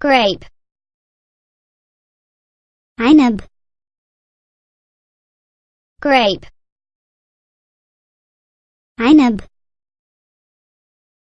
grape. عنب grape. عنب